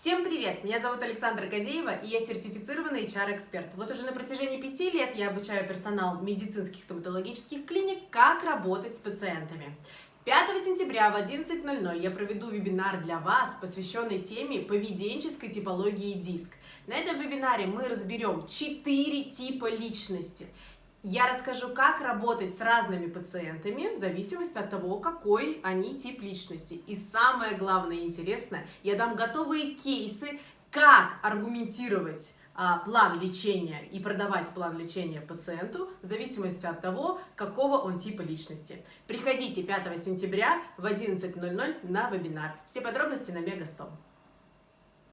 Всем привет! Меня зовут Александра Газеева, и я сертифицированный HR-эксперт. Вот уже на протяжении пяти лет я обучаю персонал медицинских стоматологических клиник, как работать с пациентами. 5 сентября в 11.00 я проведу вебинар для вас, посвященный теме поведенческой типологии диск. На этом вебинаре мы разберем 4 типа личности. Я расскажу, как работать с разными пациентами в зависимости от того, какой они тип личности. И самое главное и интересное, я дам готовые кейсы, как аргументировать а, план лечения и продавать план лечения пациенту в зависимости от того, какого он типа личности. Приходите 5 сентября в 11.00 на вебинар. Все подробности на Мегастом.